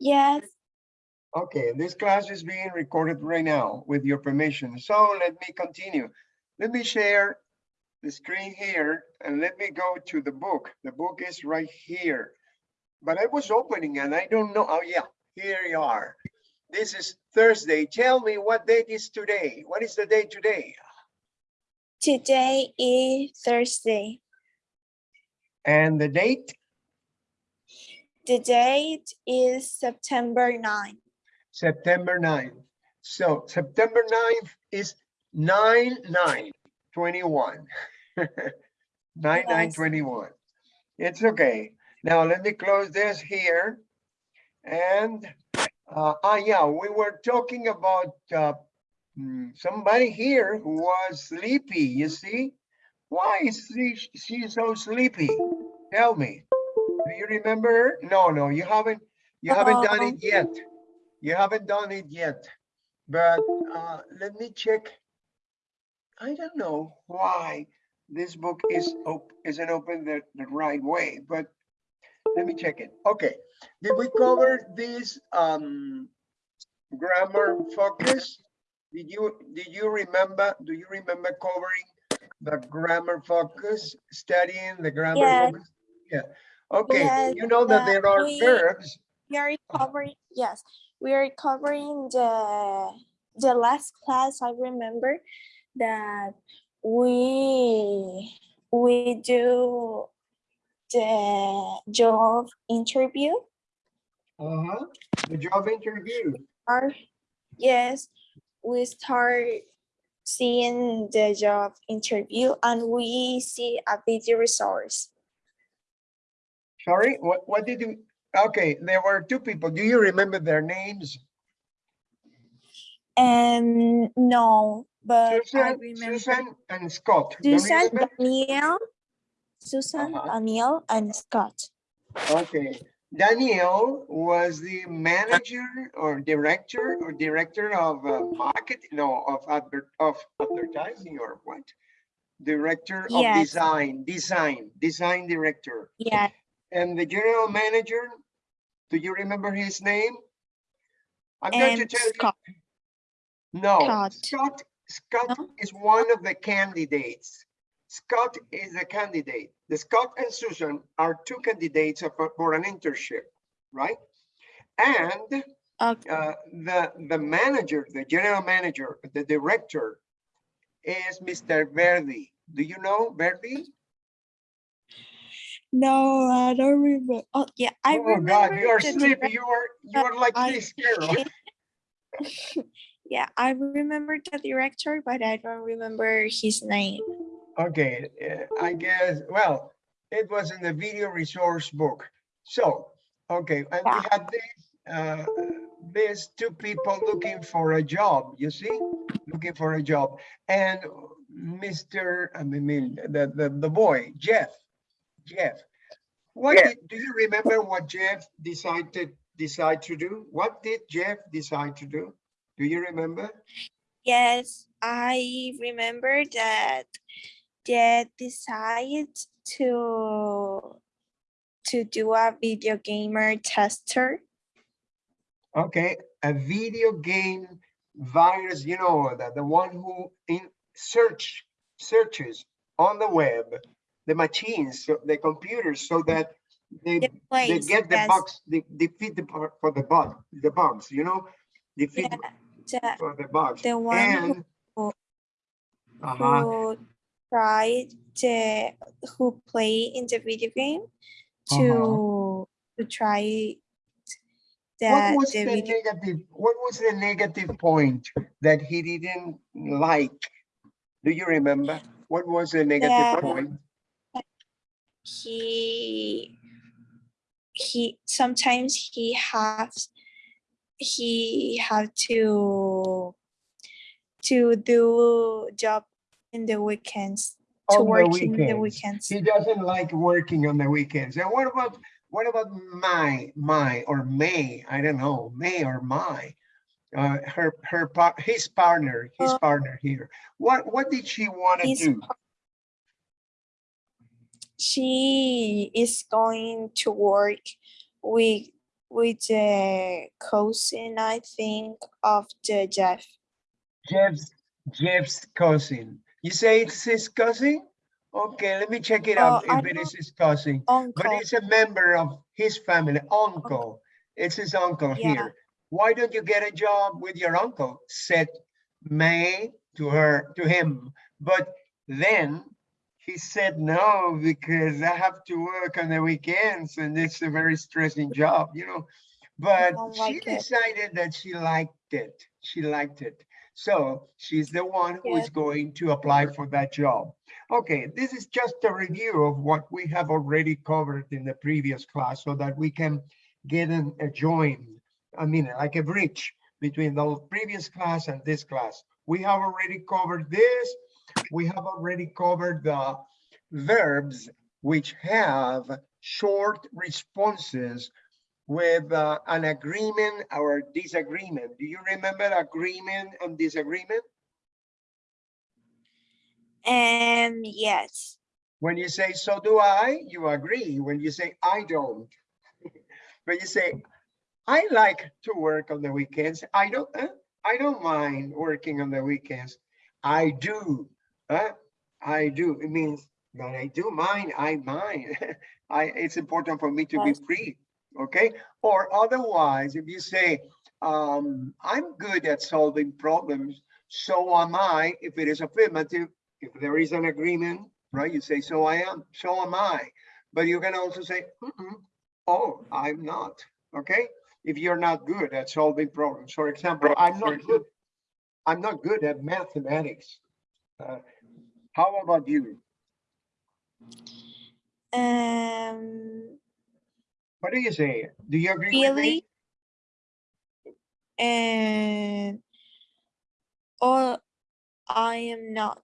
Yes. Okay, this class is being recorded right now with your permission. So let me continue. Let me share the screen here and let me go to the book. The book is right here. But I was opening and I don't know. Oh yeah, here you are. This is Thursday. Tell me what date is today? What is the date today? Today is Thursday. And the date? The date is September 9. September 9th. So September 9th is 9 9 21. 9 9 21. It's okay. Now let me close this here. And uh, ah, yeah, we were talking about uh, mm, somebody here who was sleepy. You see, why is she, she so sleepy? Tell me. Do you remember? No, no, you haven't. You haven't done it yet. You haven't done it yet. But uh, let me check. I don't know why this book is op isn't open the, the right way, but let me check it. Okay, did we cover this um grammar focus? Did you did you remember? Do you remember covering the grammar focus, studying the grammar Yes. focus? Yeah. Okay, you know that uh, there are we- verbs. We are covering, yes, we are covering the, the last class. I remember that we, we do the job interview. Uh-huh. The job interview. Or, yes, we start seeing the job interview and we see a video resource. Sorry, what, what did you, okay, there were two people. Do you remember their names? And no, but I Susan, remember Susan and Scott. Susan? Daniel, Susan, Uh-huh. Daniel, and Scott. Okay, Daniel was the manager or director or director of uh, market, no, of advert, of advertising or what? Director of design, design, design director. Yeah, And the general manager, do you remember his name? I'm going to and tell you. Scott. No, Scott. Scott, Scott No? is one of the candidates. Scott is a candidate. The Scott and Susan are two candidates of- for an internship, right? And Okay. uh, the, the manager, the general manager, the director is Mr. Verdi. Do you know Verdi? No, I don't remember. Oh, yeah, I Oh remember. God, you are sleepy. You are, you are like I- this girl. Yeah, I remember the director, but I don't remember his name. Okay, uh, I guess, well, it was in the video resource book. So, okay, and we had this, uh, these two people looking for a job, you see? Looking for a job. And Mr., I mean, the, the, the boy, Jeff, Jeff. What Yeah. did, do you remember what Jeff decided, decide to do? What did Jeff decide to do? Do you remember? Yes, I remember that Jeff decided to to do a video gamer tester. Okay, a video game virus, you know, the, the one who in search searches on the web, the machines, so the computers, so that they, The they get the yes. bugs, they defeat the for the bug, the bugs, you know, defeat Yeah, the, for the bugs. the one who- And who- uh-huh, who tried to who play in the video game to to try what the was the the negative, what was the negative point that he didn't like? Do you remember? What was the negative The- point? He he sometimes he has he have to to do job in the weekends to On the work in the weekends. weekends He doesn't like working on the weekends. And what about, what about my, my, or May? I don't know, May or my? Uh, her, her, his partner, his Uh, partner here. What, what did she want to do? She is going to work with with the cousin, I think, of the Jeff. Jeff's, Jeff's cousin. You say it's his cousin? Okay, let me check it Oh, out uh, I if it is his cousin. But Uncle. it's a member of his family, uncle. It's his uncle Yeah. here. Why don't you get a job with your uncle? Said May to her, to him. But then he said no, because I have to work on the weekends and it's a very stressing job, you know? But don't she it. decided that she liked it. She liked it. So she's the one who is Yeah. going to apply for that job. Okay, this is just a review of what we have already covered in the previous class so that we can get an, a join, I mean, like a bridge between the previous class and this class. We have already covered this. We have already covered the verbs which have short responses with uh, an agreement or disagreement. Do you remember agreement and disagreement? Um, yes. When you say, so do I, you agree. When you say, I don't. When you say, I like to work on the weekends, I don't, eh, I don't mind working on the weekends. I do, huh? I do. It means that I do mine. I mind. I, it's important for me to be free, okay? Or otherwise, if you say, um, I'm good at solving problems, so am I, if it is affirmative, if there is an agreement, right? You say, so I am, so am I. But you can also say, "Mm-mm, oh, I'm not, okay? If you're not good at solving problems, for example, I'm not good, I'm not good at mathematics. Uh, How about you? Um, What do you say? Do you agree with me? really? And, or I am not.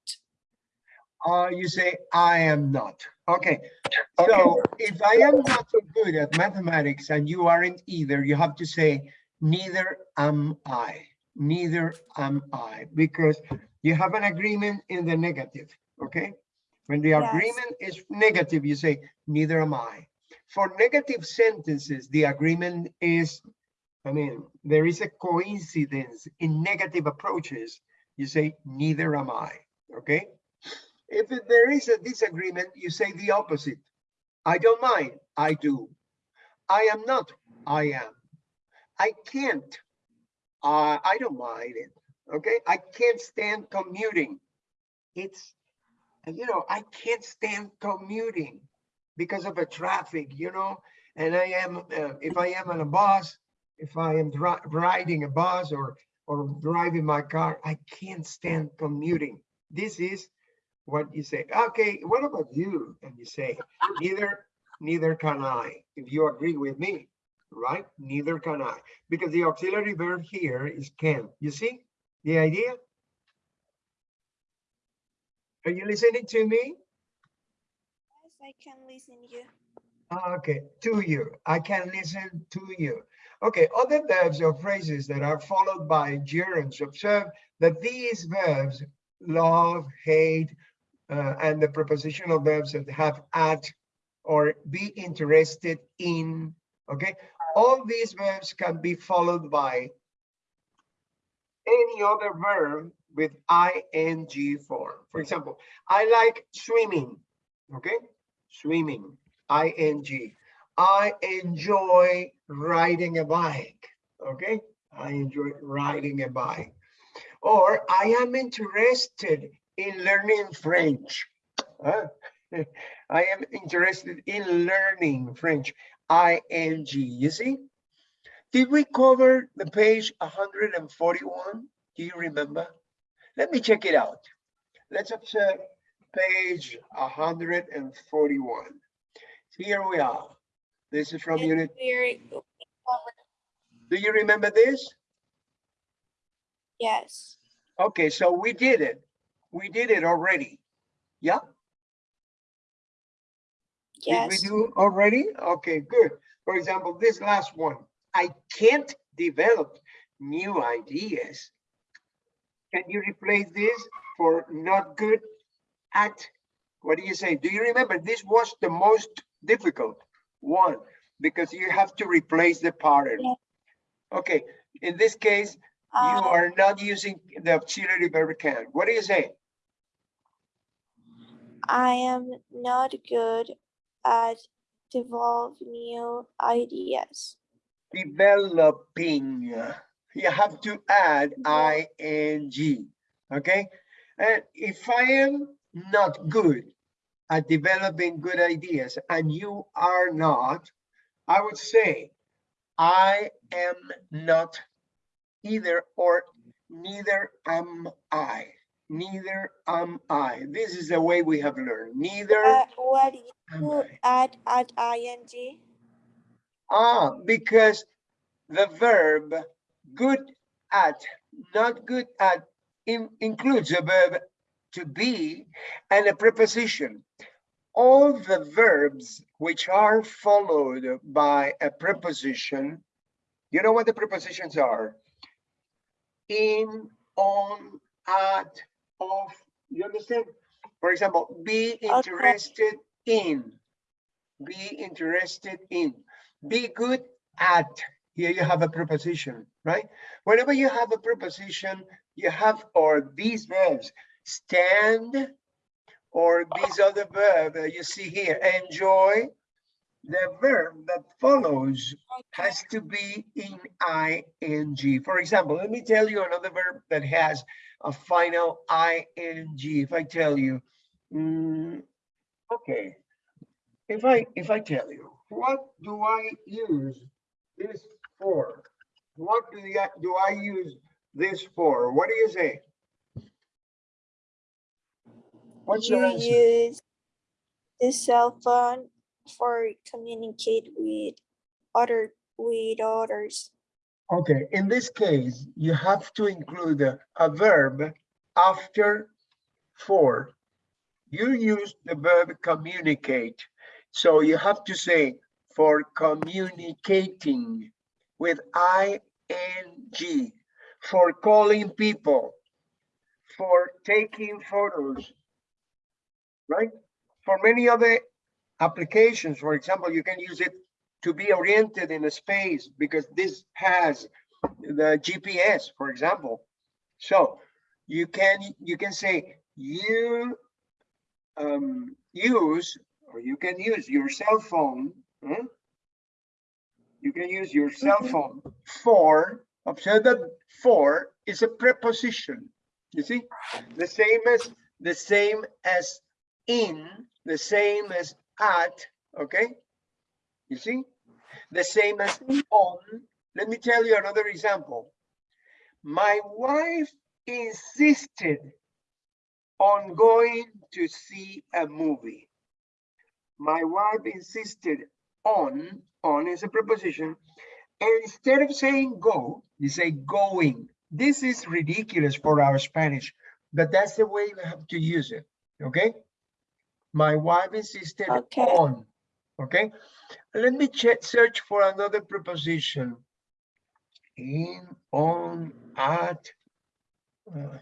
Uh, you say, I am not. Okay, so if I am not so good at mathematics and you aren't either, you have to say, neither am I. Neither am I, because you have an agreement in the negative, okay? When the Yes. agreement is negative, you say, neither am I. For negative sentences, the agreement is, I mean, there is a coincidence in negative approaches. You say, neither am I, okay? If there is a disagreement, you say the opposite. I don't mind, I do. I am not, I am. I can't, uh, I don't mind it, okay? I can't stand commuting. It's, you know, I can't stand commuting because of the traffic, you know? And I am, uh, if I am on a bus, if I am riding a bus or, or driving my car, I can't stand commuting. This is what you say. Okay, what about you? And you say, neither, neither can I. If you agree with me, right? Neither can I. Because the auxiliary verb here is can. You see the idea? Are you listening to me? Yes, I can listen to you. Ah, Okay, to you. I can listen to you. Okay, other verbs or phrases that are followed by gerunds. Observe that these verbs, love, hate, uh, and the prepositional verbs that have at or be interested in, okay? All these verbs can be followed by any other verb with ing form. For example, I like swimming, okay? Swimming, ing. I enjoy riding a bike, okay? I enjoy riding a bike. Or I am interested in learning French. Huh? I am interested in learning French, ing, you see? Did we cover the page 141? Do you remember? Let me check it out. Let's observe page 141. Here we are. This is from unit, do you remember this? Yes, Okay, so we did it. We did it already. Yeah? Did we do already? Okay, good. For example, this last one, I can't develop new ideas. Can you replace this for not good at? What do you say? Do you remember this was the most difficult one? because you have to replace the pattern. Yeah. Okay, in this case, you uh, are not using the auxiliary verb can. What do you say? I am not good at develop new ideas. Developing. You have to add ing, okay? And if I am not good at developing good ideas and you are not, I would say, I am not either or neither am I. Neither am I. This is the way we have learned. Neither Uh, what do you add at ing? Ah, because the verb good at, not good at, in- includes a verb to be and a preposition. All the verbs which are followed by a preposition, you know what the prepositions are? In, on, at, of, you understand? For example, be interested in, be interested in, be good at, here you have a preposition, right? Whenever you have a preposition, you have, or these verbs, stand, or these other verb that you see here, enjoy, the verb that follows has to be in ing. For example, let me tell you another verb that has a final ing. If I tell you, mm, okay, if I if I tell you, what do I use this for? What do I do I use this for? What do you say? What's your You answer? use the cell phone for communicate with other with others. Okay, in this case, you have to include a, verb after for. You use the verb communicate. So you have to say for communicating with ing, for calling people, for taking photos, right? For many other applications, for example, you can use it to be oriented in a space because this has the GPS, for example. So you can you can say you um, use or you can use your cell phone. huh? You can use your cell Mhm. phone for observe that for is a preposition. You see, the same as the same as in, the same as at. Okay, you see, the same as on. Let me tell you another example. My wife insisted on going to see a movie. My wife insisted on, on is a preposition, and instead of saying go, you say going. This is ridiculous for our Spanish, but that's the way we have to use it, okay? My wife insisted Okay. on, okay? Let me search for another preposition. In, on, at, uh,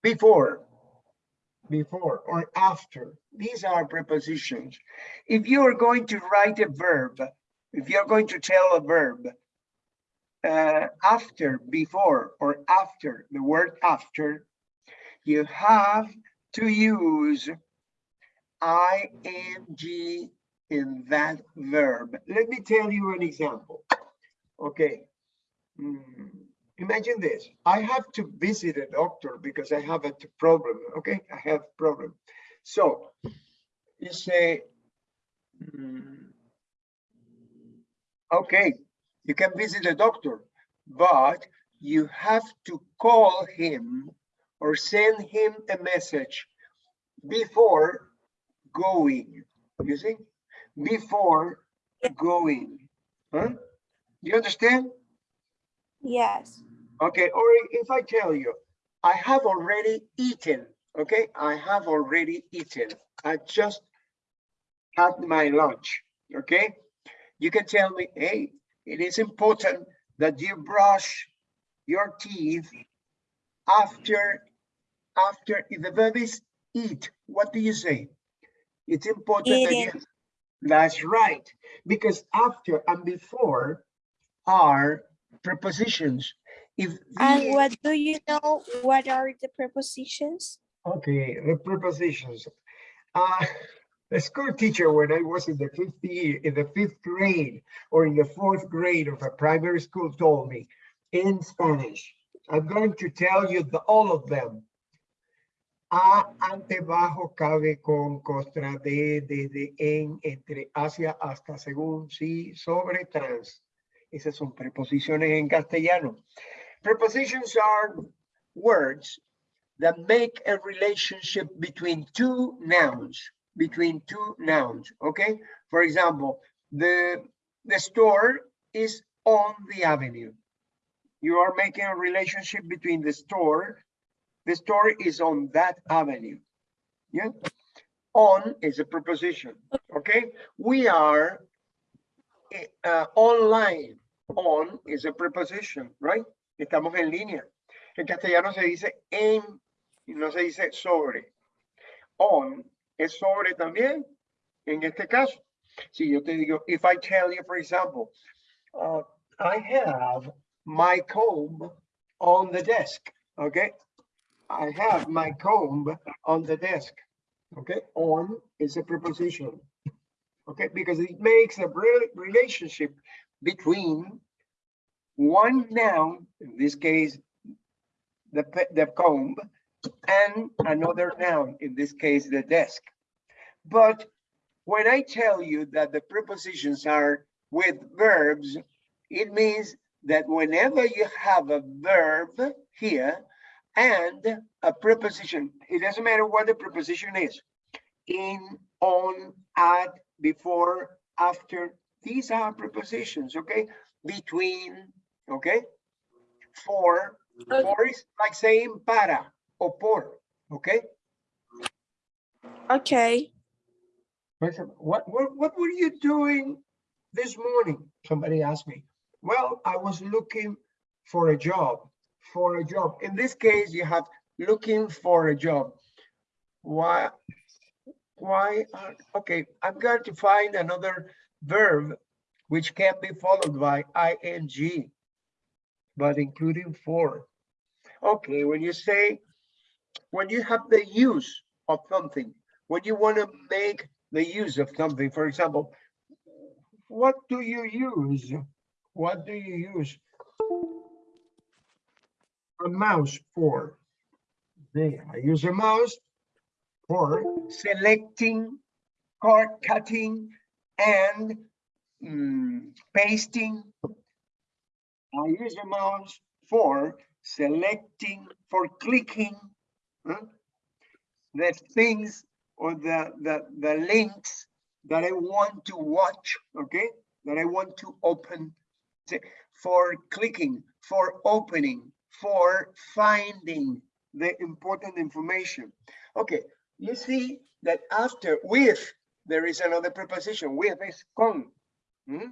before, before or after. These are prepositions. If you are going to write a verb, if you're going to tell a verb uh, after, before, or after, the word after, you have to use ing in that verb. Let me tell you an example. Okay. Hmm, Imagine this, I have to visit a doctor because I have a problem, okay? I have problem. So you say, hmm, okay, you can visit a doctor, but you have to call him or send him a message before going, you see? Before going, huh? You understand? Yes. Okay, or if I tell you, I have already eaten, okay? I have already eaten. I just had my lunch, okay? You can tell me, hey, it is important that you brush your teeth after, after, if the verb is eat, what do you say? It's important that you, Eating. That's right, because after and before are prepositions. If And what do you know? What are the prepositions? Okay, the prepositions. Uh, the school teacher, when I was in the fifth year, in the fifth grade or in the fourth grade of a primary school told me in Spanish, I'm going to tell you the, all of them. A, ante, bajo, cabe, con, contra, de, desde, en, entre, hacia, hasta, según, sí, sobre, trans. Esas son preposiciones en castellano. Prepositions are words that make a relationship between two nouns, between two nouns, okay? For example, the, the store is on the avenue. You are making a relationship between the store, the store is on that avenue. Yeah, on is a preposition, okay? We are eh, uh, online, on is a preposition, right? Estamos en línea. En castellano se dice en no se dice sobre. On es sobre también, en este caso. Si yo te digo, if I tell you, for example, uh, I have my comb on the desk, okay? I have my comb on the desk, okay? On is a preposition, okay? Because it makes a relationship between one noun, in this case, the, the comb, and another noun, in this case, the desk. But when I tell you that the prepositions are with verbs, it means that whenever you have a verb here and a preposition, it doesn't matter what the preposition is, in, on, at, before, after, these are prepositions, okay? Between, okay? For, Okay. for is like saying para or por, okay? Okay. What, what, what were you doing this morning? Somebody asked me. Well, I was looking for a job, for a job. In this case, you have looking for a job. Why? Why? are- Okay, I'm going to find another verb which can be followed by ing, but including for. Okay, when you say, when you have the use of something, when you want to make the use of something, for example, what do you use? What do you use? A mouse for? I use a mouse for selecting, card cutting, and mm, pasting. I use a mouse for selecting, for clicking huh, the things or the, the, the links that I want to watch, okay? That I want to open, for clicking, for opening, for finding the important information. Okay, you see that after with, there is another preposition, with is con. hmm?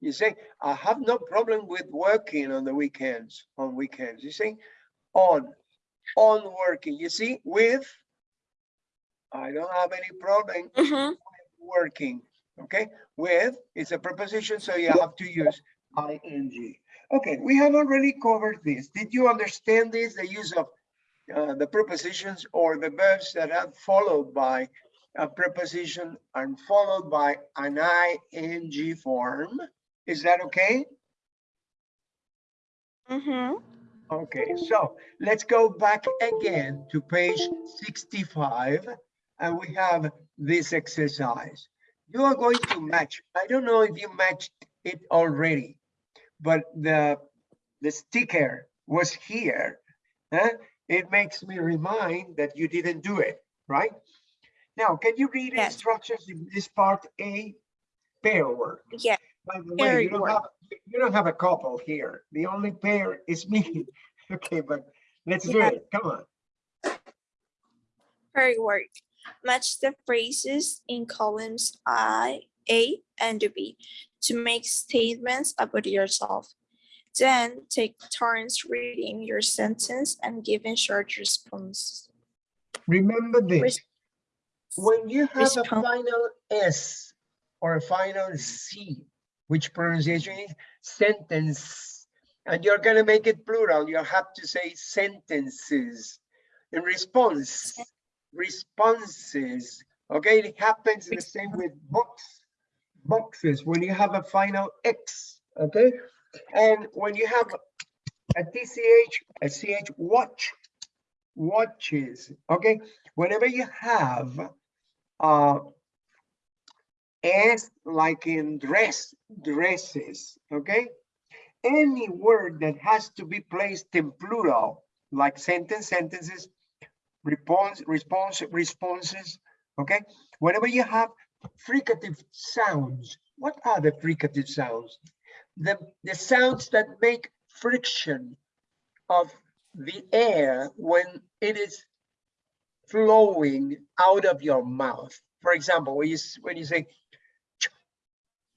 You say, I have no problem with working on the weekends, on weekends. You say, on, on working. You see, with, I don't have any problem Mhm. working, okay? With is a preposition, so you have to use ing. Okay, we have already covered this. Did you understand this, the use of uh, the prepositions or the verbs that are followed by a preposition and followed by an ing form? Is that okay? Mhm. Okay, so let's go back again to page 65 and we have this exercise. You are going to match. I don't know if you matched it already, but the, the sticker was here. huh? It makes me remind that you didn't do it, right? Now, can you read Yes. instructions in this part A? Pair work. Yeah. By the way, you don't have, you don't have a couple here. The only pair is me. Okay, but let's do it. Come on. Very work. Match the phrases in columns I, A, and B to make statements about yourself. Then take turns reading your sentence and giving short response. Remember this. Res- When you have a final S or a final C, which pronunciation is sentence. And you're gonna make it plural. You have to say sentences. In response, responses. Okay, it happens the same with books, boxes, when you have a final X, okay? And when you have a TCH, a CH, watch, watches, okay? Whenever you have uh, S like in dress, dresses, okay? Any word that has to be placed in plural, like sentence, sentences, response, response, responses, okay? Whenever you have fricative sounds, what are the fricative sounds? The, the sounds that make friction of the air when it is flowing out of your mouth. For example, when you, when you say, "ch-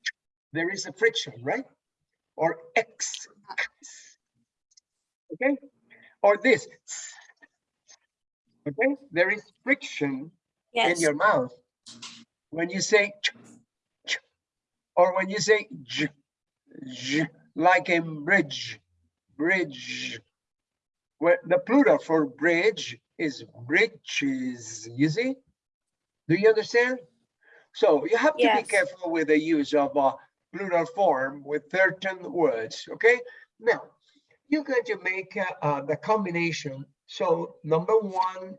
ch," there is a friction, right? Or X, X, okay? Or this, okay? There is friction in your mouth when you say ch, ch, or when you say j, j, like in bridge, bridge. Where the plural for bridge is bridges, you see? Do you understand? So you have to be careful with the use of a plural form with certain words, okay? Now, you're going to make uh, uh, the combination. So number one,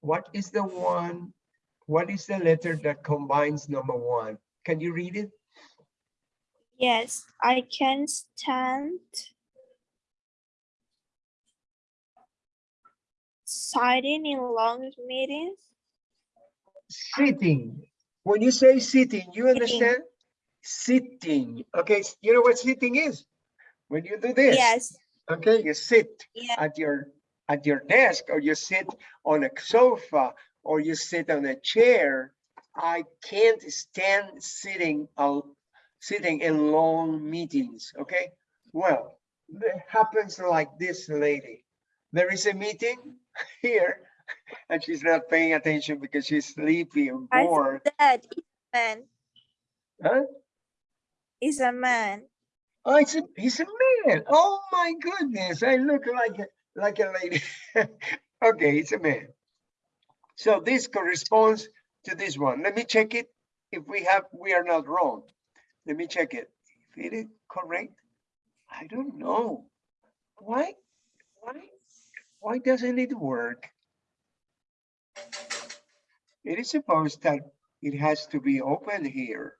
what is the one? What is the letter that combines number one? Can you read it? yes, I can stand sitting in long meetings. Sitting. When you say sitting, you understand? Sitting. Okay, you know what sitting is? When you do this. Yes, Okay, you sit yeah, at your at your desk or you sit on a sofa or you sit on a chair. I can't stand sitting sitting in long meetings, okay? Well, it happens like this lady. There is a meeting here and she's not paying attention because she's sleepy and I bored. said it's a man, Huh? is a man. Oh, it's a, he's a man. Oh my goodness, I look like a, like a lady. okay, it's a man. So this corresponds to this one. Let me check it. If we have, we are not wrong. Let me check it. If it is correct, I don't know. Why? Why? Why doesn't it work? It is supposed that it has to be open here,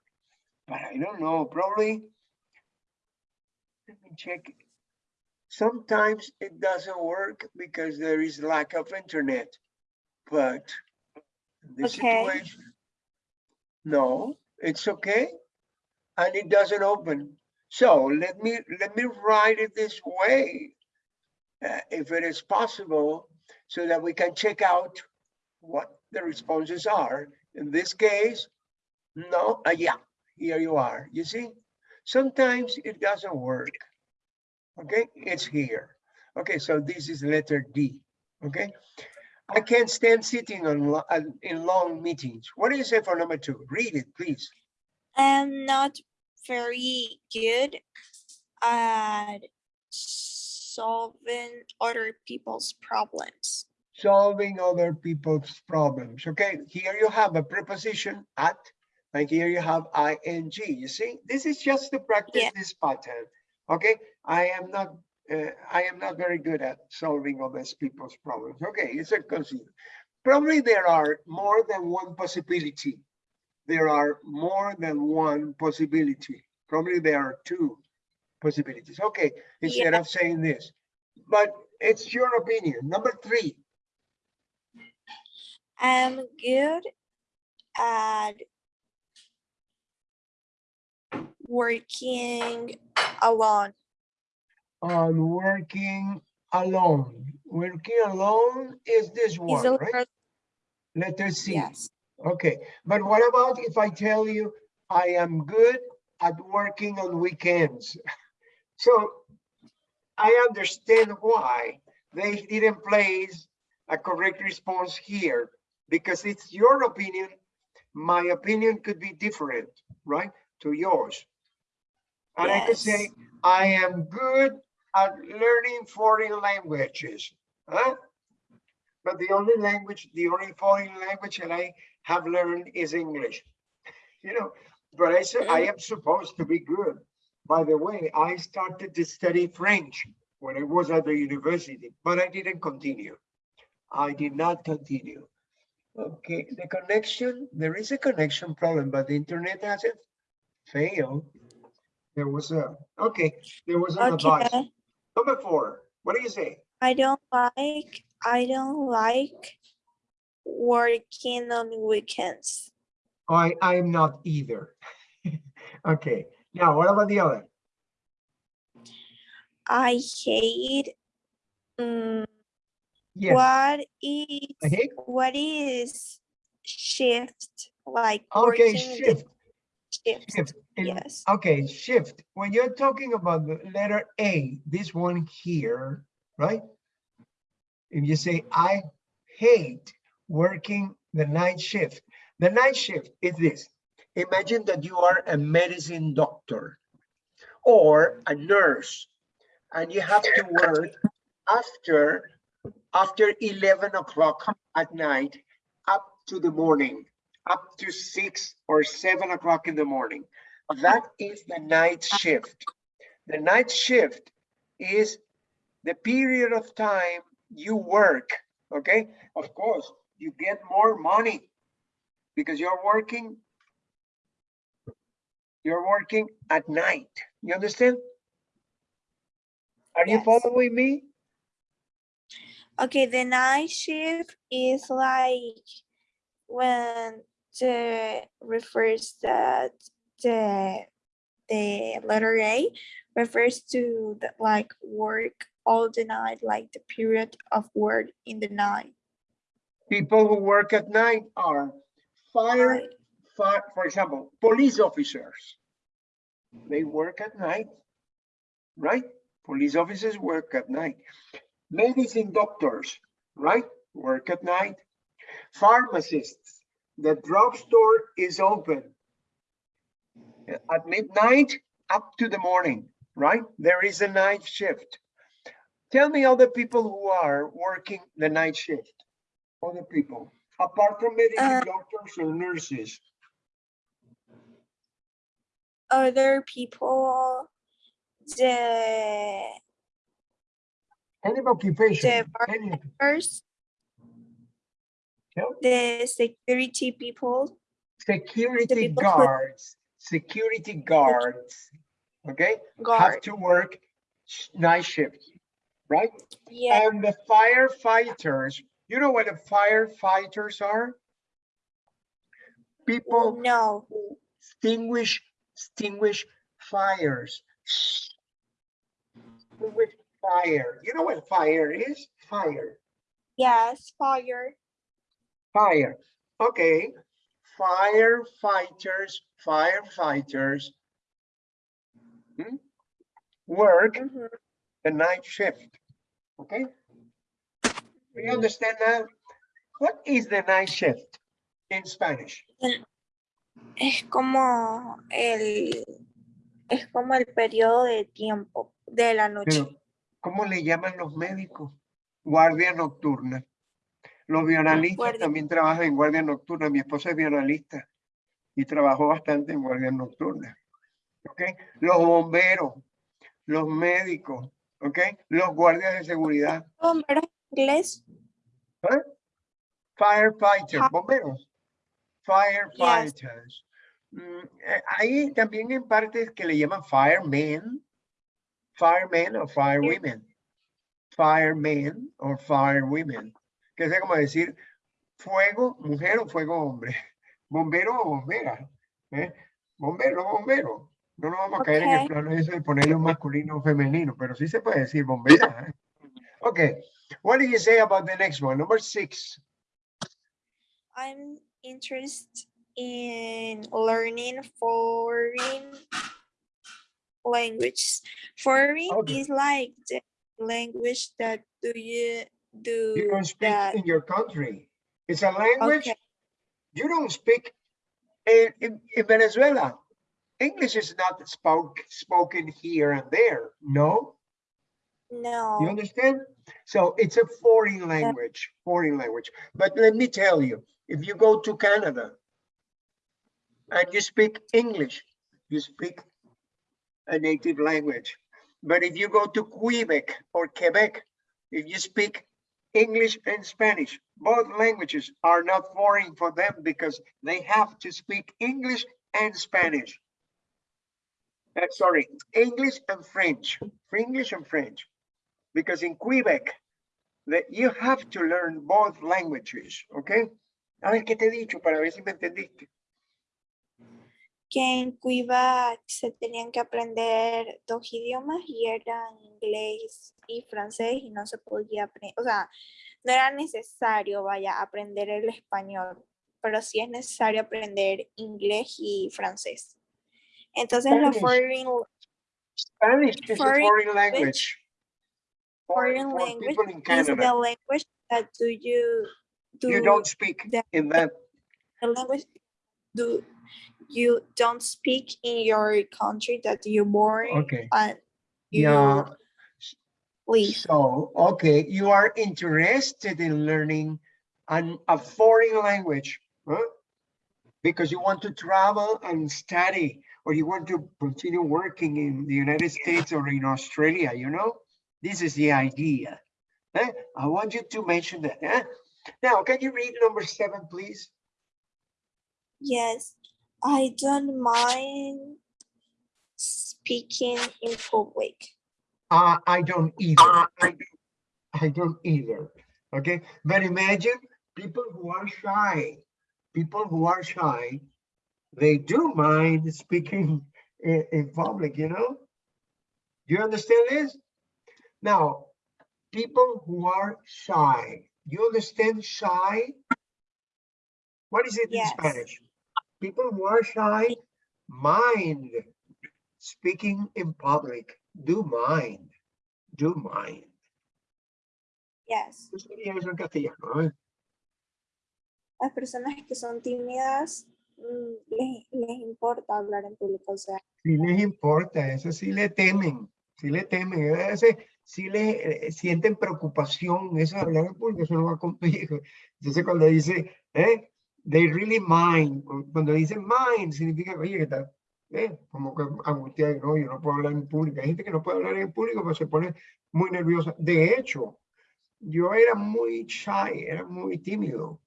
but I don't know, probably. Let me check. Sometimes it doesn't work because there is lack of internet, but this Okay. situation, no, it's okay. And it doesn't open. So let me, let me write it this way. uh, if it is possible, so that we can check out what the responses are. In this case, no, uh, yeah, here you are, you see? Sometimes it doesn't work. Okay, it's here. Okay, so this is letter D, okay? I can't stand sitting on, in long meetings. What do you say for number two? Read it, please. I'm not very good at solving other people's problems. Solving other people's problems, okay? Here you have a preposition at, and here you have ing, you see? This is just to practice Yeah. this pattern, okay? I am not, uh, I am not very good at solving other people's problems. Okay, it's a consider. Probably there are more than one possibility. There are more than one possibility. Probably there are two possibilities. Okay, instead of saying this, but it's your opinion. Number three, I'm good at working alone. On working alone. Working alone is this Is one, right? letter- C. Yes, Okay, but what about if I tell you I am good at working on weekends? So I understand why they didn't place a correct response here because it's your opinion my opinion could be different, right, to yours. And I could say, I am good at learning foreign languages, huh? But the only language, the only foreign language that I have learned is English. You know, but I said, I am supposed to be good. By the way, I started to study French when I was at the university, but I didn't continue. I did not continue. Okay, the connection, there is a connection problem, but the internet hasn't failed. There was a, okay, there was an advice. Number four, what do you say? I don't like, I don't like working on weekends. I, I am not either. Okay, now what about the other? I hate, mm, Yes, what is, I hate- what is shift, like okay, shift, shift, shift. yes. Okay, shift. When you're talking about the letter A, this one here, right? If you say, I hate working the night shift, the night shift is this. Imagine that you are a medicine doctor or a nurse and you have to work after, after 11 o'clock at night up to the morning, up to six or seven o'clock in the morning. That is the night shift. The night shift is the period of time you work, okay? Of course, you get more money because you're working you're working at night. You understand? Are you following me? Okay, the night shift is like when the refers that the the letter A refers to the like work all the night, like the period of work in the night. People who work at night are fire, fire, for example, police officers. They work at night, right? Police officers work at night. Medicine doctors, right? Work at night. Pharmacists, the drugstore is open at midnight up to the morning, right? There is a night shift. Tell me other people who are working the night shift. Other people, apart from medicine Uh, doctors or nurses. Other people, the Any occupation. bar- any- first, Yeah. The security people, Security people who- guards, security guards, okay? Have to work night shift, right? yeah, And the firefighters, you know what the firefighters are? People no, extinguish, extinguish fires. Extinguish fire. You know what fire is? Fire, yes, fire, fire. Okay. Firefighters, firefighters hmm, work mhm, the night shift. Okay? Do you understand that? What is the night shift in Spanish? Es como el, es como el periodo de tiempo de la noche. Pero, ¿cómo le llaman los médicos? Guardia nocturna. Los violinalistas Guardia- también trabajan en guardia nocturna. Mi esposa es violinista y trabajó bastante en guardia nocturna. ¿Ok? Los bomberos, los médicos, ¿ok? Los guardias de seguridad, Bomberos inglés, firefighters, Ja- bomberos, firefighters. Mm, eh, Hay también en partes que le llaman firemen, firemen o firewomen, firemen o firewomen, que es como decir fuego, mujer o fuego, hombre, bombero o bombera, ¿eh? bombero o bombero. No nos vamos a caer en el plano ese de ponerle un masculino o femenino, pero sí se puede decir bombera. ¿eh? Okay, what do you say about the next one? Number six. I'm interested in learning foreign languages. Foreign Okay. is like the language that do you do You don't speak that. in your country. It's a language Okay, you don't speak in, in, in Venezuela, English is not spoke, spoken here and there, no? No. You understand? So it's a foreign language, foreign language. But let me tell you, if you go to Canada and you speak English, you speak a native language. But if you go to Quebec or Quebec, if you speak English and Spanish, both languages are not foreign for them because they have to speak English and Spanish. Uh, sorry, English and French, English and French. Because in Quebec, that you have to learn both languages, okay? A ver, ¿qué te he dicho para ver si me entendiste? Que en Quebec se tenían que aprender dos idiomas y eran inglés y francés y no se podía aprender, o sea, no era necesario, vaya, aprender el español, pero sí es necesario aprender inglés y francés. Entonces Spanish. foreign, Spanish is a Foreign foreign language. For- foreign for language is the language that do you do you don't speak the- in that, the language do you don't speak in your country that you born okay, and you yeah. live. So, okay, you are interested in learning an, a foreign language, huh? Because you want to travel and study, or you want to continue working in the United States or in Australia, you know? This is the idea. eh? I want you to mention that. eh? Now, can you read number seven, please? Yes, I don't mind speaking in public. Uh, I don't either. I don't- I don't either. Okay, but imagine people who are shy, people who are shy, they do mind speaking in, in public, you know? Do you understand this? Now, people who are shy, you understand shy? What is it in Spanish? People who are shy mind speaking in public, do mind, do mind. Yes, ¿Qué sería eso en castellano? eh? las personas que son tímidas mm, les, les importa hablar en público, o sea, Sí les importa, eso sí le temen, sí le temen, veces sí le eh, sienten preocupación, eso de hablar en público, eso no va conmigo. Entonces cuando dice, eh, they really mind, cu- cuando dice mind, significa, oye, que está, eh, como que angustia, no, yo no puedo hablar en público. Hay gente que no puede hablar en público, pero se pone muy nerviosa. De hecho, yo era muy shy, era muy tímido.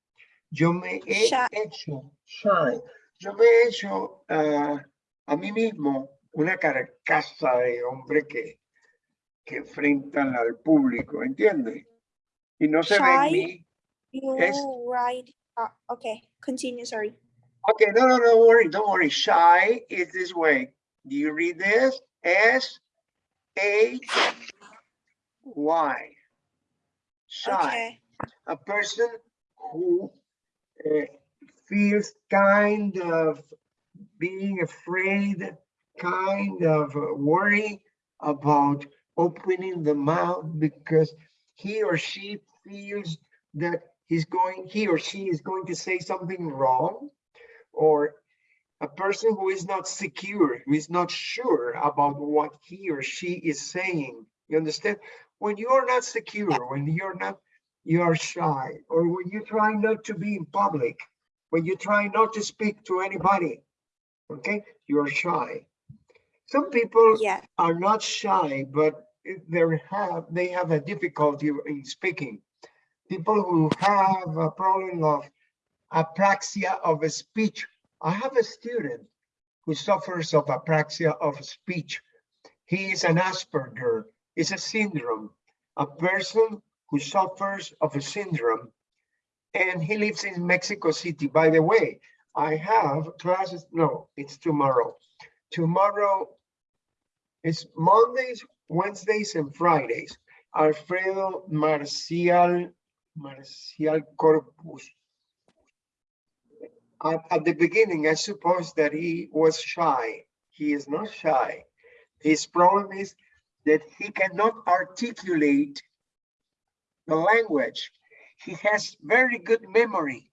Yo me he Shy. hecho shy. Yo me he hecho ah, a mí mismo una carcasa de hombre que, que enfrentan al público, ¿entiendes? Y no se ve en Shy. mí. you Yes. write, uh, okay, continue, sorry. Okay, no, no, no worry, don't worry. Shy is this way. Do you read this? S A Y. Shy. Okay, a person who uh, feels kind of being afraid, kind of worry about opening the mouth because he or she feels that he's going, he or she is going to say something wrong, or a person who is not secure, who is not sure about what he or she is saying. You understand? When you are not secure, when you're not you are shy, or when you try not to be in public, when you try not to speak to anybody, okay, you are shy. Some people yeah, are not shy, but they have they have a difficulty in speaking. People who have a problem of apraxia of speech. I have a student who suffers of apraxia of speech. He is an Asperger. It's a syndrome. A person who suffers of a syndrome and he lives in Mexico City. By the way, I have classes, no, it's tomorrow. Tomorrow it's Mondays, Wednesdays, and Fridays. Alfredo Marcial, Marcial Corpus. At, at the beginning, I suppose that he was shy. He is not shy. His problem is that he cannot articulate the language. He has very good memory,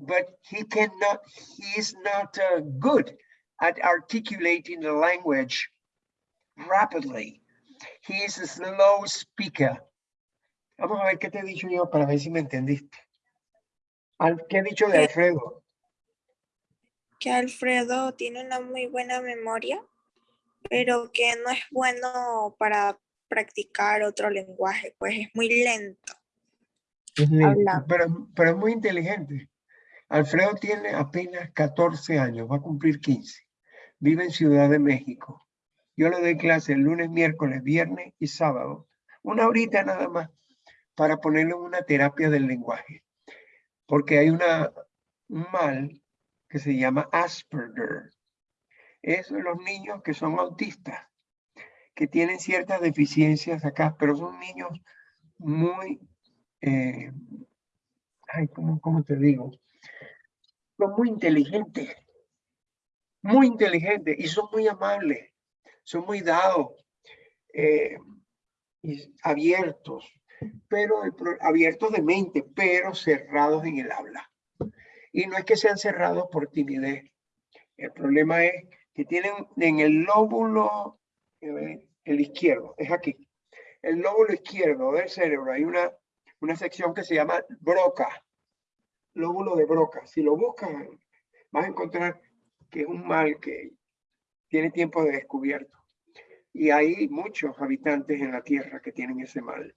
but he cannot, he is not uh, good at articulating the language rapidly. He is a slow speaker. Vamos a ver qué te he dicho yo para ver si me entendiste. ¿Qué he dicho de. Alfredo? Que Alfredo tiene una muy buena memoria, pero que no es bueno para practicar otro lenguaje, pues es muy lento. Es lento. Pero, pero es muy inteligente. Alfredo tiene apenas 14 años, va a cumplir 15. Vive en Ciudad de México. Yo le doy clase el lunes, miércoles, viernes y sábado. Una horita nada más para ponerle una terapia del lenguaje. Porque hay una, un mal que se llama Asperger. Es los niños que son autistas, que tienen ciertas deficiencias acá, pero son niños muy eh, ay, ¿cómo, cómo te digo? Son muy inteligentes, muy inteligentes y son muy amables, son muy dados, eh, y abiertos, pero abiertos de mente, pero cerrados en el habla. Y no es que sean cerrados por timidez. El problema es que tienen en el lóbulo, eh, el izquierdo, es aquí. El lóbulo izquierdo del cerebro hay una una sección que se llama Broca, lóbulo de Broca. Si lo buscas, vas a encontrar que es un mal que tiene tiempo de descubierto. Y hay muchos habitantes en la Tierra que tienen ese mal.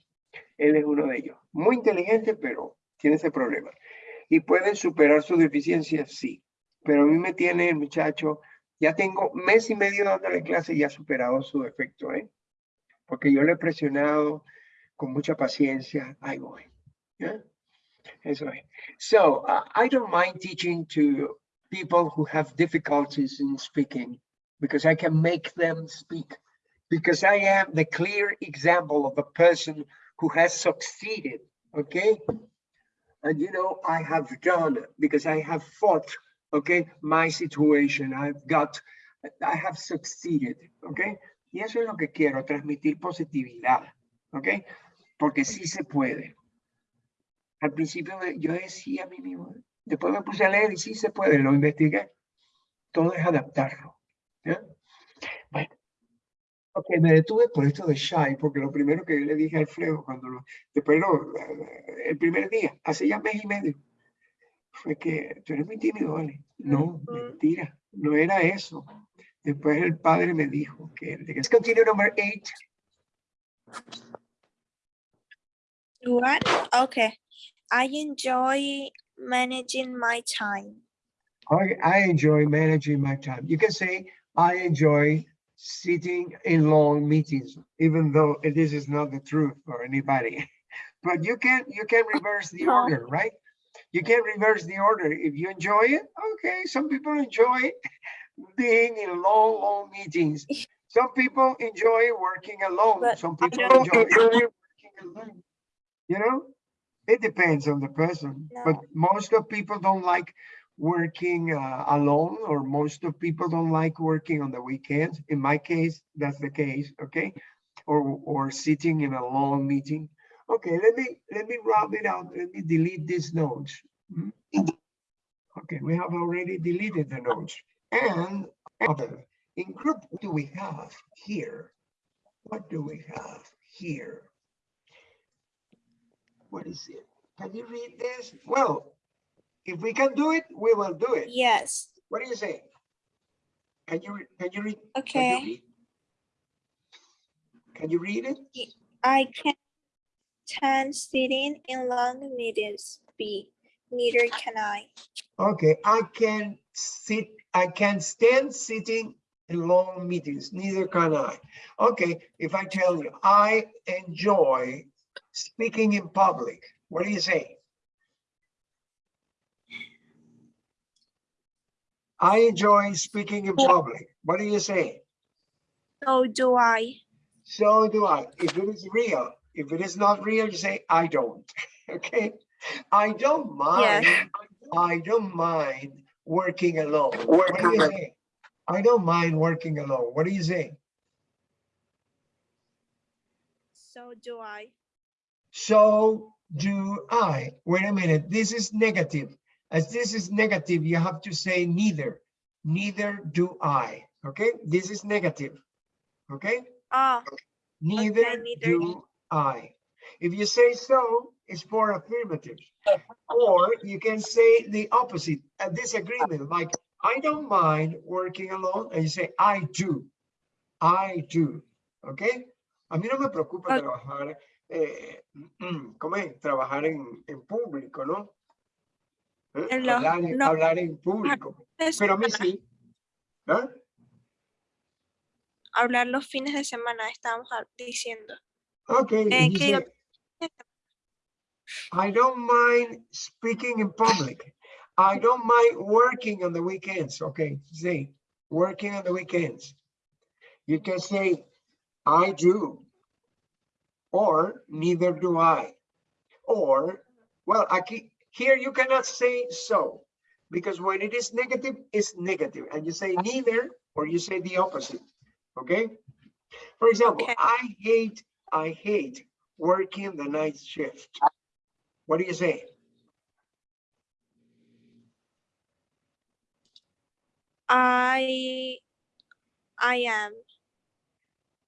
Él es uno de ellos. Muy inteligente, pero tiene ese problema. Y pueden superar su deficiencia, sí. Pero a mí me tiene el muchacho, ya tengo mes y medio dándole clase y ha superado su defecto, ¿eh? Porque yo le he presionado, con mucha paciencia, ahí voy. Eso es. So, I don't mind teaching to people who have difficulties in speaking because I can make them speak. Because I am the clear example of a person who has succeeded, okay? And you know, I have done because I have fought, okay, my situation. I've got, I have succeeded, okay? Y eso es lo que quiero, transmitir positividad, ¿ok? Porque sí se puede. Al principio yo decía a mí mismo, después me puse a leer y sí se puede, lo investigué. Todo es adaptarlo. ¿ya? Ok, me detuve por esto de shy, porque lo primero que le dije a Alfredo, cuando lo, después lo, el primer día, hace ya mes y medio, fue que tú eres muy tímido, ¿vale? No, mentira, no era eso. Después el padre me dijo que, let's continue number eight. What? Okay. I enjoy managing my time. I, I enjoy managing my time. You can say, I enjoy sitting in long meetings, even though this is not the truth for anybody. But you can, you can reverse the order, right? You can reverse the order. If you enjoy it, okay, some people enjoy being in long, long meetings. Some people enjoy working alone. But Some people enjoy working alone. You know, it depends on the person, but most of people don't like working uh, alone or most of people don't like working on the weekends. In my case, that's the case, okay? Or, or sitting in a long meeting. Okay, let me, let me round it out. Let me delete these notes. Hmm? Okay, we have already deleted the notes. And other, in group, what do we have here? What do we have here? What is it? Can you read this? Well, if we can do it, we will do it. Yes. What do you say? Can you, can you read? Can you Okay. read? Can you read it? I can stand sitting in long meetings. B. Neither can I. Okay, I can sit, I can stand sitting in long meetings, neither can I. Okay, if I tell you, I enjoy speaking in public, what do you say? I enjoy speaking in public. What do you say? So do I. So do I. If it is real, if it is not real, you say, I don't. Okay? I don't mind, Yes. I don't mind working alone. What do you say? I don't mind working alone. What do you say? So do I. So do I. Wait a minute, this is negative. As this is negative, you have to say neither. Neither do I. Okay, this is negative. Okay, Oh, neither neither do I. If you say so, it's for affirmative. Or you can say the opposite, a disagreement, like I don't mind working alone, and you say I do. I do. Okay. A mí no me preocupa trabajar, eh, ¿cómo es? Trabajar en, en público, ¿no? ¿Eh? Los- Hablar, en- no. hablar en público. Pero a mí sí. ¿Ah? hablar los fines de semana, estábamos diciendo. Ok. Eh, if que digo- say, I don't mind speaking in public. I don't mind working on the weekends. Okay, say working on the weekends. You can say I do. Or neither do I. Or, well, aquí, here you cannot say so. Because when it is negative, it's negative. And you say neither, or you say the opposite. Okay? For example, Okay. I hate, I hate working the night shift. What do you say? I, I am.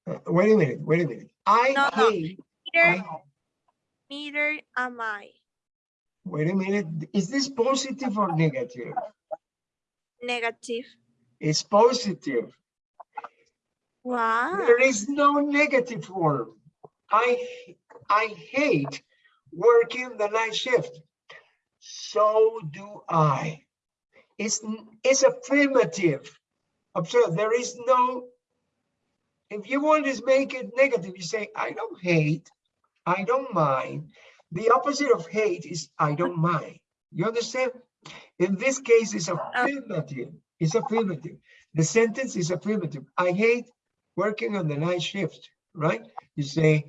Uh, Wait a minute, wait a minute. I No, no. hate, Neither, I- neither am I. wait a minute. Is this positive or negative? Negative. It's positive. Wow. There is no negative form. I, I hate working the night shift. So do I. It's, it's affirmative. Observe, there is no, if you want to make it negative, you say, I don't hate, I don't mind. The opposite of hate is I don't mind. You understand? In this case, it's affirmative. It's affirmative. The sentence is affirmative. I hate working on the night shift, right? You say,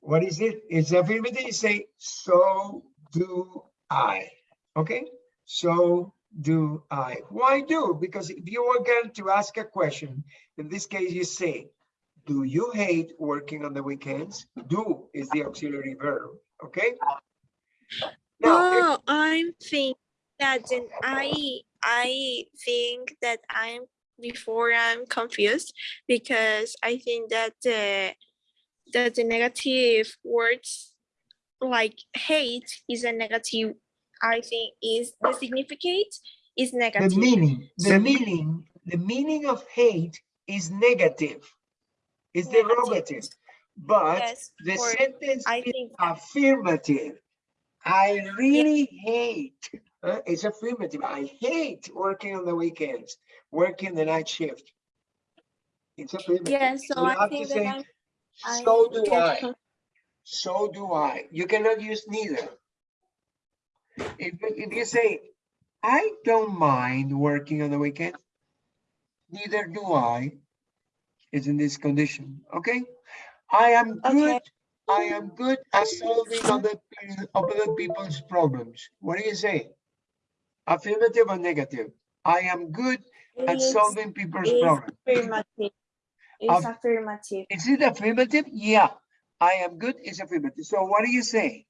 what is it? It's affirmative. You say, so do I. Okay? So do I. Why do? Because if you are going to ask a question, in this case, you say, do you hate working on the weekends? Do is the auxiliary verb. Okay? Now, if- Oh, I'm think that then I I think that I'm before I'm confused because I think that the that the negative words like hate is a negative. I think is the significate is negative. the meaning, the So- meaning, the meaning of hate is negative. It's Negative. derogative. But Yes, the sentence I is think affirmative. I really hate, uh, it's affirmative. I hate working on the weekends, working the night shift. It's affirmative. yeah. So you I think say, that I'm. so I do get I, so do I. You cannot use neither. If, if you say, I don't mind working on the weekend, neither do I, is in this condition, okay? I am good, Okay. I am good at solving other, other people's problems. What do you say? Affirmative or negative? I am good at It's- solving people's it's problems. affirmative. It's Aff- affirmative. Is it affirmative? Yeah, I am good is affirmative. So what do you say?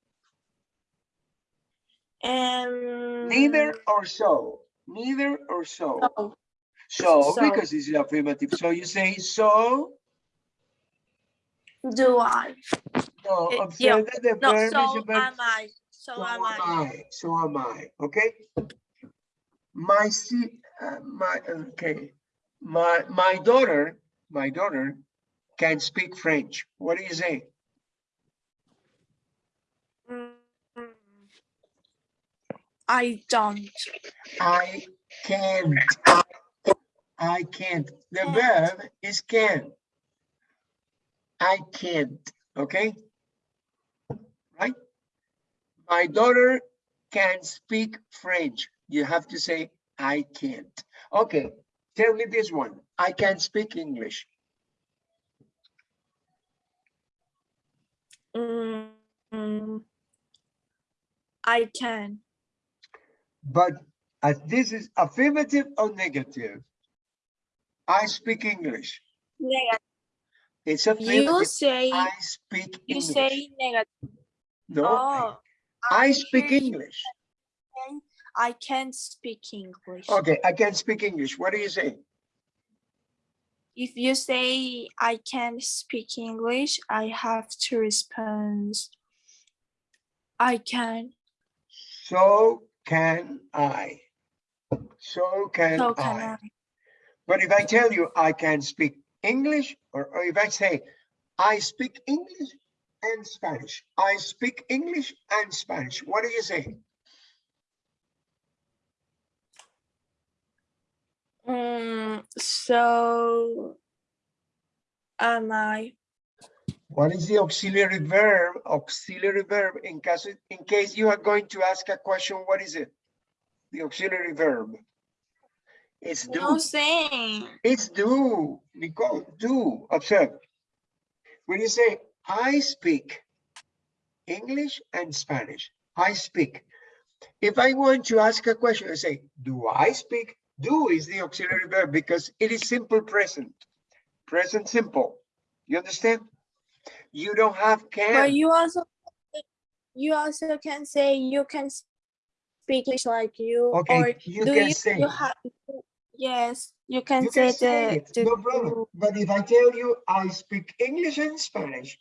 Um. Neither or so? Neither or so? no, So, So. because it's affirmative, so you say so, Do I? no, observe yeah. that the No, verb is so verb. am I. So So am I. I, so am I, okay? My si, uh, my, okay, my, my daughter, my daughter can speak French. What do you say? Mm, I don't. I can't. I can't. The Can't. verb is can. I can't, okay? Right? My daughter can speak French. You have to say, I can't. Okay, tell me this one. I can speak English. Mm, I can. But as this is affirmative or negative? I speak English. Negative. It's You say I speak you English. say negative. No, oh. I- Oh, I speak hear English. I can't speak English. Okay, I can't speak English. What do you say? If you say I can't speak English, I have to respond. I can. So can I. So can So can I. I. But if I tell you I can't speak English, or, or if I say I speak English and Spanish, I speak English and Spanish, what do you say? Mm, so am I. What is the auxiliary verb? Auxiliary verb in case in case you are going to ask a question, what is it? The auxiliary verb. It's do. No saying. It's do, Nicole, do, observe. When you say, I speak English and Spanish, I speak. If I want to ask a question, I say, do I speak? Do is the auxiliary verb because it is simple present, present simple. You understand? You don't have can. But you also you also can say you can speak English like you Okay, or you do can you, say. you have yes you can You say can say the, it, the no problem. But if I tell you I speak English and Spanish,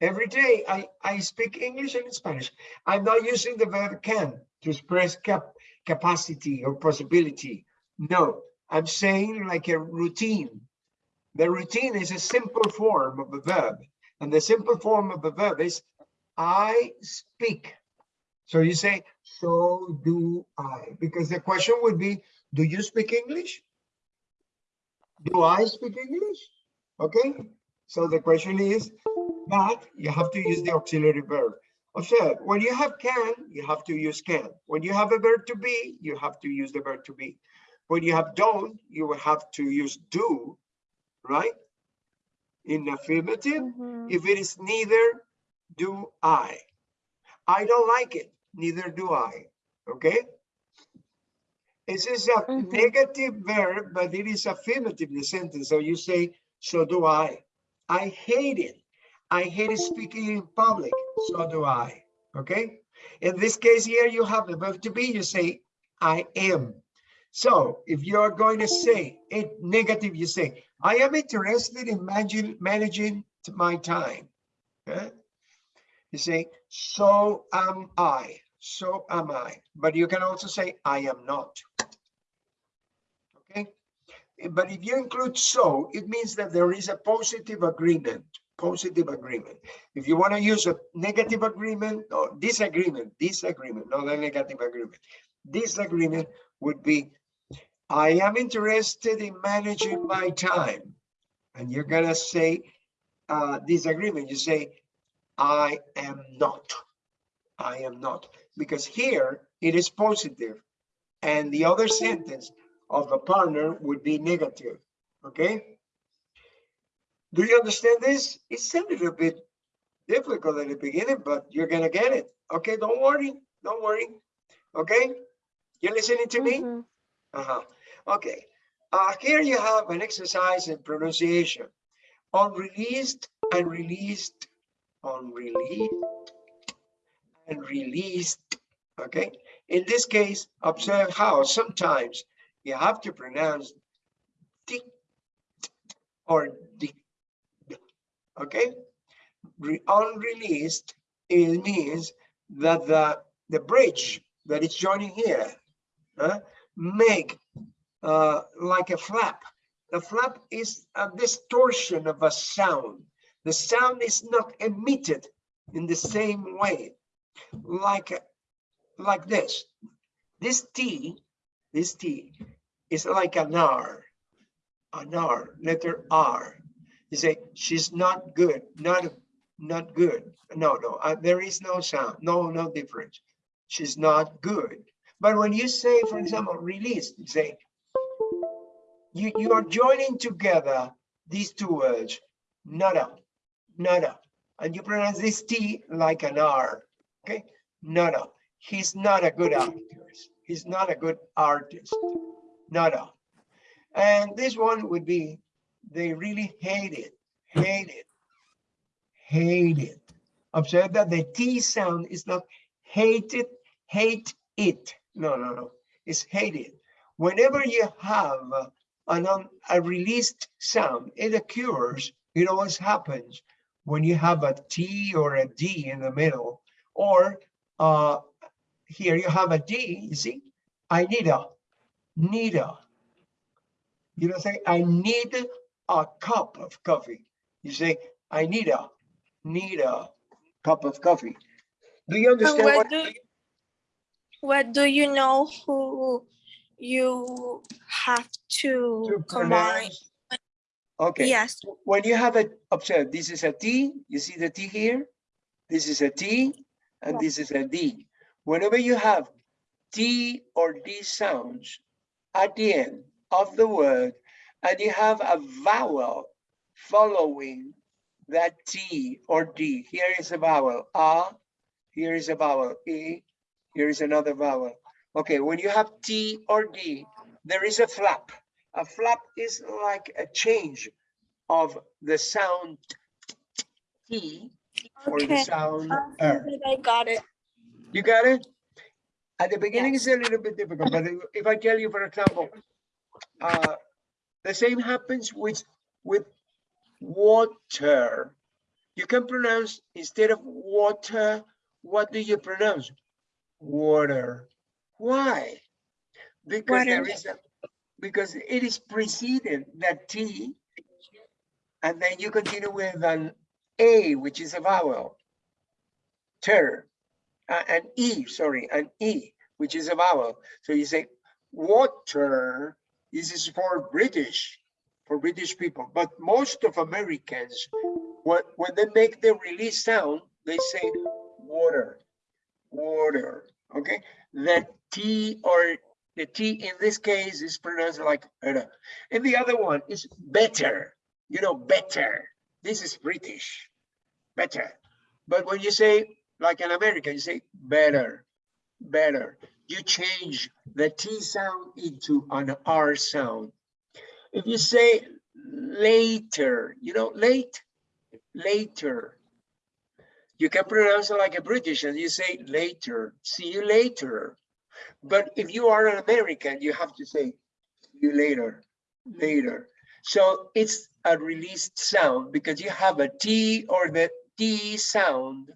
every day I, I speak English and Spanish. I'm not using the verb can to express cap, capacity or possibility. No, I'm saying like a routine. The routine is a simple form of a verb. And the simple form of a verb is I speak. So you say, so do I, because the question would be, do you speak English? Do I speak English? Okay, so the question is but you have to use the auxiliary verb. Observe, when you have can, you have to use can. When you have a verb to be, you have to use the verb to be. When you have don't, you will have to use do, right? In affirmative, Mhm. if it is neither do I. I don't like it, neither do I, okay? This is a Mhm. negative verb, but it is affirmative the sentence. So you say, so do I. I hate it. I hate speaking in public. So do I. Okay. In this case here, you have the verb to be. You say, I am. So if you are going to say it negative, you say, I am interested in managing, managing my time. Okay? You say, so am I. So am I. But you can also say, I am not. Okay. But if you include so, it means that there is a positive agreement, positive agreement. If you want to use a negative agreement or disagreement, disagreement, not a negative agreement. Disagreement would be, I am interested in managing my time. And you're gonna say, uh, disagreement, you say, I am not. I am not, because here it is positive, and the other sentence of the partner would be negative, okay? Do you understand this? It's a little bit difficult at the beginning, but you're gonna get it. Okay, don't worry, don't worry. Okay, You're listening to me? Mhm. Uh-huh. Okay. Uh, here you have an exercise in pronunciation. Unreleased and released, unreleased and released. Okay. In this case, observe how sometimes you have to pronounce d or d. Okay. Re- unreleased it means that the the bridge that is joining here uh, make uh, like a flap. The flap is a distortion of a sound. The sound is not emitted in the same way, like like this. This T, this T is like an R, an R, letter R. You say she's not good, not not good. No, no, uh, there is no sound, no, no difference. She's not good. But when you say, for example, release, you say, you, you are joining together these two words, nada, nada. And you pronounce this T like an R, okay? Nada. He's not a good actor. He's not a good artist. Nada. And this one would be, they really hate it, hate it, hate it. Observe that the T sound is not hate it, hate it. no, no, no. It's hated. Whenever you have an un, a released sound, it occurs, it always happens when you have a T or a D in the middle, or uh, here you have a D, you see? I need a, need a. You don't say, I need a cup of coffee. You say, I need a, need a cup of coffee. Do you understand what what? do, what do you know who you have to to combine? Okay. Yes, when you have a, observe, this is a T, you see the T here? This is a T, and this is a D. Whenever you have D or D sounds at the end of the word, and you have a vowel following that T or D, here is a vowel, A, here is a vowel, E, here is another vowel. Okay, when you have T or D, there is a flap. A flap is like a change of the sound T or the Okay, sound I R. think I got it. You got it? At the beginning, it's a little bit difficult, but if- if I tell you, for example, uh, the same happens with, with water. You can pronounce, instead of water, what do you pronounce? Water. Why? Because there Water. is a, because it is preceded that T, and then you continue with an A, which is a vowel. Ter, uh, an E, sorry, an E, which is a vowel. So you say water, this is for British, for British people, but most of Americans, when, when they make the release sound, they say water, water, okay? The T or the T in this case is pronounced like, and the other one is better, you know, better. This is British, better. But when you say, like an American, you say better, better. You change the T sound into an R sound. If you say later, you know, late, later. You can pronounce it like a British and you say later, see you later. But if you are an American, you have to say you later, later. So it's a released sound because you have a T or the T sound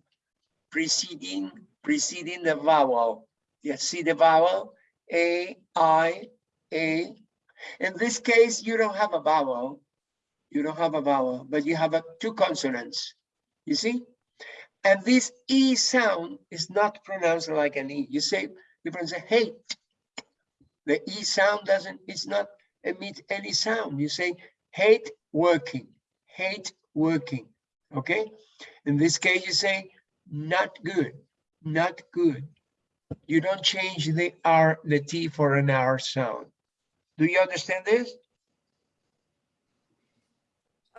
preceding preceding the vowel. You see the vowel A, I, A. In this case, you don't have a vowel. You don't have a vowel, but you have a, two consonants. You see? And this E sound is not pronounced like an E. You say, you pronounce hate. The E sound doesn't, it's not emit any sound. You say hate working, hate working, okay? In this case, you say not good, not good. You don't change the R, the T for an R sound. Do you understand this?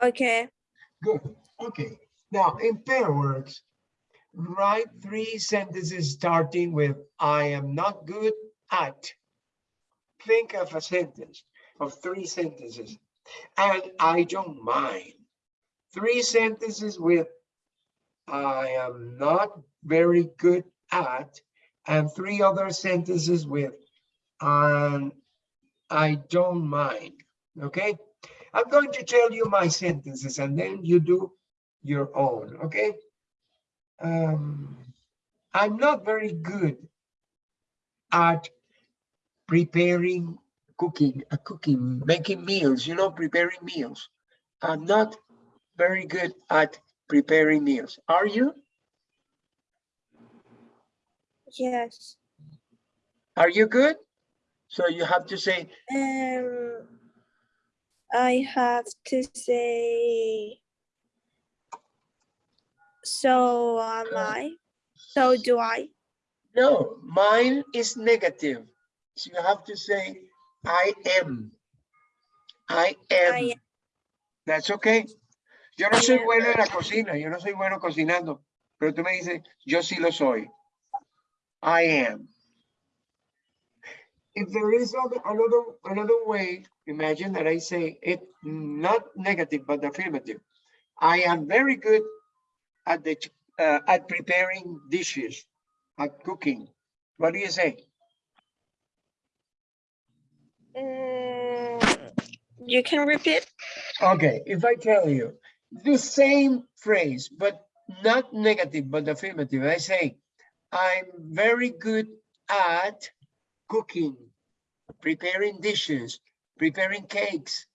Okay, Good, okay. Now, in pair words, write three sentences starting with I am not good at. Think of a sentence of three sentences, and I don't mind. Three sentences with I am not very good at, and three other sentences with um, I don't mind, okay? I'm going to tell you my sentences and then you do your own, okay? Um, I'm not very good at preparing cooking, uh, cooking, making meals, you know, preparing meals. I'm not very good at preparing meals. Are you? yes. Are you good? So you have to say, Um, I have to say, so am I, so do I. no, mine is negative. So you have to say, I am. I am. I am. That's okay. Yo no I soy am. bueno en la cocina, yo no soy bueno cocinando, pero tú me dices, yo sí lo soy. I am. If there is other, another, another way, imagine that I say it not negative, but affirmative. I am very good at the, uh, at preparing dishes, at cooking. What do you say? You can repeat? Okay, if I tell you the same phrase, but not negative, but affirmative, I say, I'm very good at cooking, preparing dishes, preparing cakes.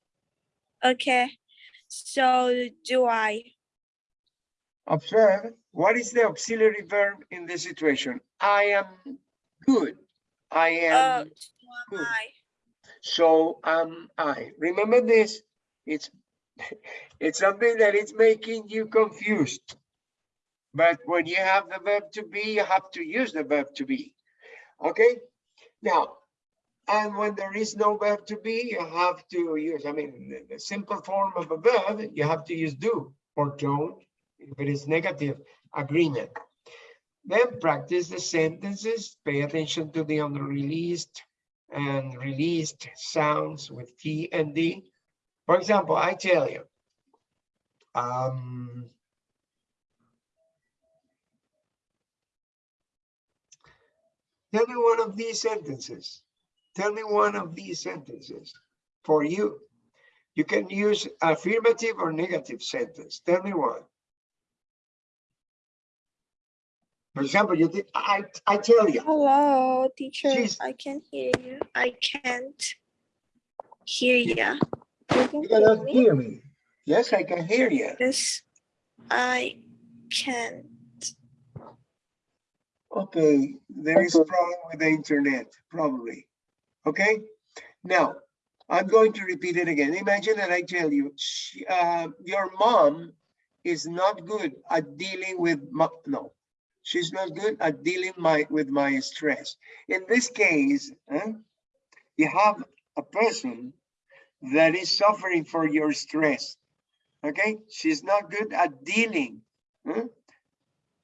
Okay. So do I. Observe, what is the auxiliary verb in this situation? I am good. I Uh, am, so am good. I. so am I. Remember this, it's, it's something that is making you confused. But when you have the verb to be, you have to use the verb to be. Okay, now, and when there is no verb to be, you have to use, I mean, the, the simple form of a verb, you have to use do or don't, if it is negative agreement. Then practice the sentences, pay attention to the unreleased and released sounds with T and D. For example, I tell you, um, Tell me one of these sentences. Tell me one of these sentences for you. You can use affirmative or negative sentence. Tell me one. For example, you did, I, I tell you, Hello, teacher. She's- I can hear you. I can't hear you. You can you hear cannot me? hear me. Yes, I can hear you. Yes, I can't. Okay, there is a problem with the internet, probably. Okay, now, I'm going to repeat it again. Imagine that I tell you, she, uh, your mom is not good at dealing with, no, she's not good at dealing my, with my stress. In this case, huh, you have a person that is suffering for your stress. Okay, she's not good at dealing. huh?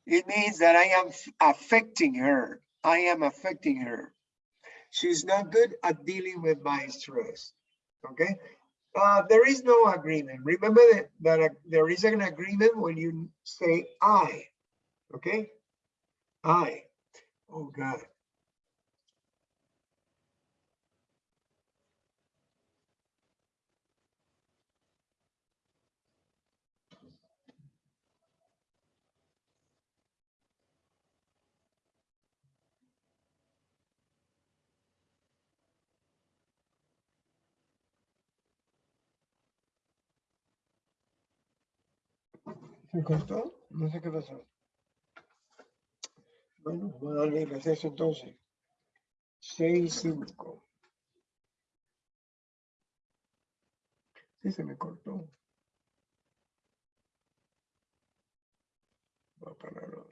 It means that I am affecting her. I am affecting her. She's not good at dealing with my stress. Okay. Uh, there is no agreement. Remember that, that uh, there is an agreement when you say I. Okay. I. Oh God. ¿Se cortó? No sé qué pasó. Bueno, voy a darle receso entonces. Seis, cinco. Sí, se me cortó. Voy a pararlo